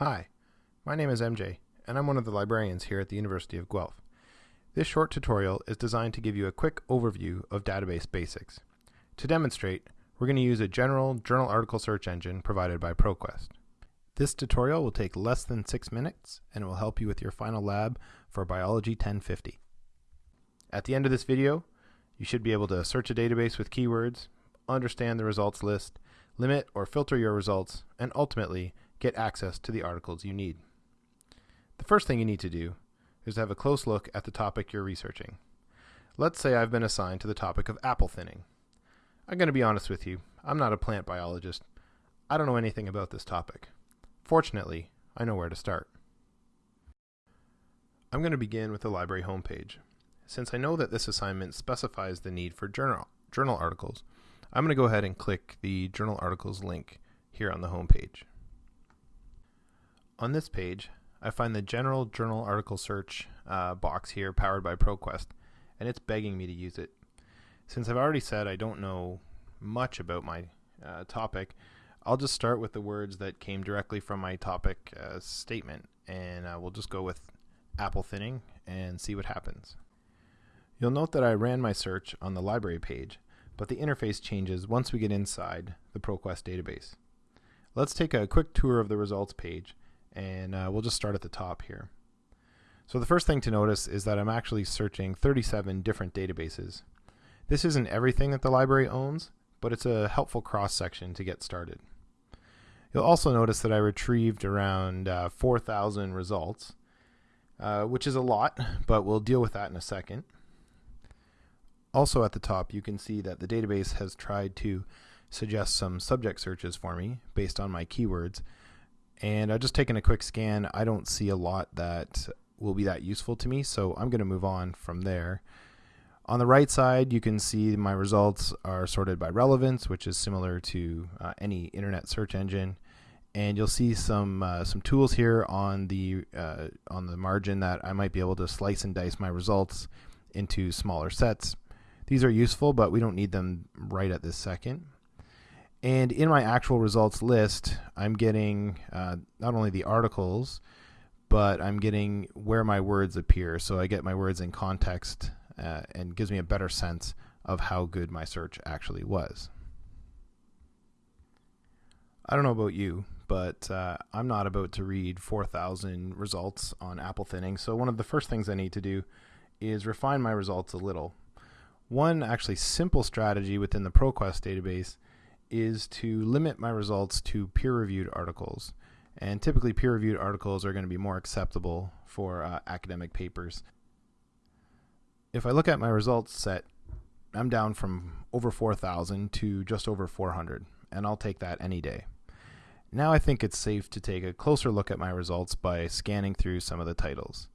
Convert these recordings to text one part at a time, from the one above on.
Hi, my name is MJ, and I'm one of the librarians here at the University of Guelph. This short tutorial is designed to give you a quick overview of database basics. To demonstrate, we're going to use a general journal article search engine provided by ProQuest. This tutorial will take less than six minutes and it will help you with your final lab for Biology 1050. At the end of this video, you should be able to search a database with keywords, understand the results list, limit or filter your results, and ultimately get access to the articles you need. The first thing you need to do is to have a close look at the topic you're researching. Let's say I've been assigned to the topic of apple thinning. I'm going to be honest with you, I'm not a plant biologist. I don't know anything about this topic. Fortunately, I know where to start. I'm going to begin with the library homepage. Since I know that this assignment specifies the need for journal, journal articles, I'm going to go ahead and click the journal articles link here on the homepage. On this page, I find the general journal article search uh, box here powered by ProQuest, and it's begging me to use it. Since I've already said I don't know much about my uh, topic, I'll just start with the words that came directly from my topic uh, statement, and uh, we'll just go with apple thinning and see what happens. You'll note that I ran my search on the library page, but the interface changes once we get inside the ProQuest database. Let's take a quick tour of the results page and uh, we'll just start at the top here. So the first thing to notice is that I'm actually searching 37 different databases. This isn't everything that the library owns, but it's a helpful cross-section to get started. You'll also notice that I retrieved around uh, 4,000 results, uh, which is a lot, but we'll deal with that in a second. Also at the top, you can see that the database has tried to suggest some subject searches for me based on my keywords, and I've just taken a quick scan. I don't see a lot that will be that useful to me, so I'm going to move on from there. On the right side, you can see my results are sorted by relevance, which is similar to uh, any internet search engine. And you'll see some uh, some tools here on the uh, on the margin that I might be able to slice and dice my results into smaller sets. These are useful, but we don't need them right at this second. And in my actual results list, I'm getting uh, not only the articles, but I'm getting where my words appear. So I get my words in context uh, and gives me a better sense of how good my search actually was. I don't know about you, but uh, I'm not about to read 4,000 results on apple thinning. So one of the first things I need to do is refine my results a little. One actually simple strategy within the ProQuest database is to limit my results to peer-reviewed articles. And typically peer-reviewed articles are going to be more acceptable for uh, academic papers. If I look at my results set, I'm down from over 4,000 to just over 400, and I'll take that any day. Now I think it's safe to take a closer look at my results by scanning through some of the titles.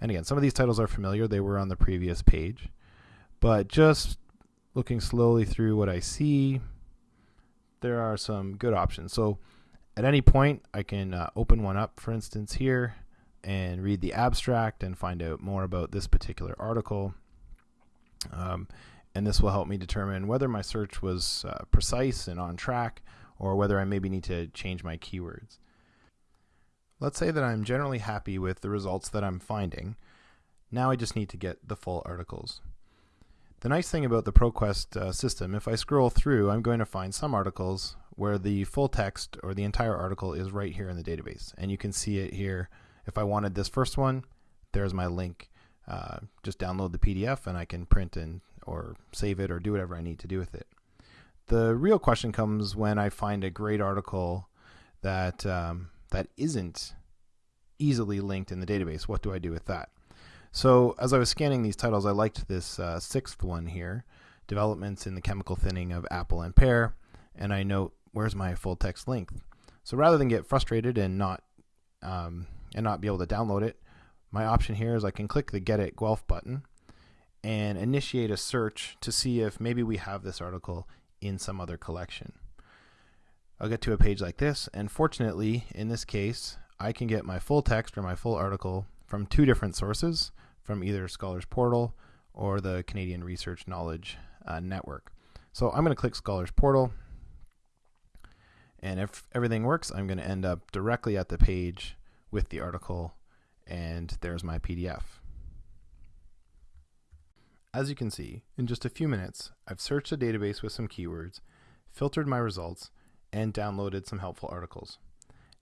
And again, some of these titles are familiar, they were on the previous page. But just looking slowly through what I see, there are some good options. So at any point, I can uh, open one up, for instance, here and read the abstract and find out more about this particular article. Um, and this will help me determine whether my search was uh, precise and on track or whether I maybe need to change my keywords. Let's say that I'm generally happy with the results that I'm finding. Now I just need to get the full articles. The nice thing about the ProQuest uh, system, if I scroll through, I'm going to find some articles where the full text or the entire article is right here in the database. And you can see it here. If I wanted this first one, there's my link. Uh, just download the PDF and I can print and or save it or do whatever I need to do with it. The real question comes when I find a great article that um, that isn't easily linked in the database. What do I do with that? So as I was scanning these titles, I liked this uh, sixth one here, developments in the chemical thinning of apple and pear, and I note where's my full text length. So rather than get frustrated and not um, and not be able to download it, my option here is I can click the Get It Guelph button and initiate a search to see if maybe we have this article in some other collection. I'll get to a page like this, and fortunately, in this case, I can get my full text or my full article from two different sources, from either Scholars Portal or the Canadian Research Knowledge uh, Network. So I'm going to click Scholars Portal, And if everything works, I'm going to end up directly at the page with the article, and there's my PDF. As you can see, in just a few minutes, I've searched the database with some keywords, filtered my results, and downloaded some helpful articles.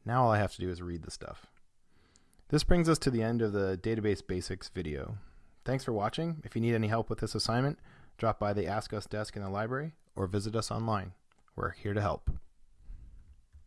Now all I have to do is read the stuff. This brings us to the end of the Database Basics video. Thanks for watching. If you need any help with this assignment, drop by the Ask Us desk in the library or visit us online. We're here to help.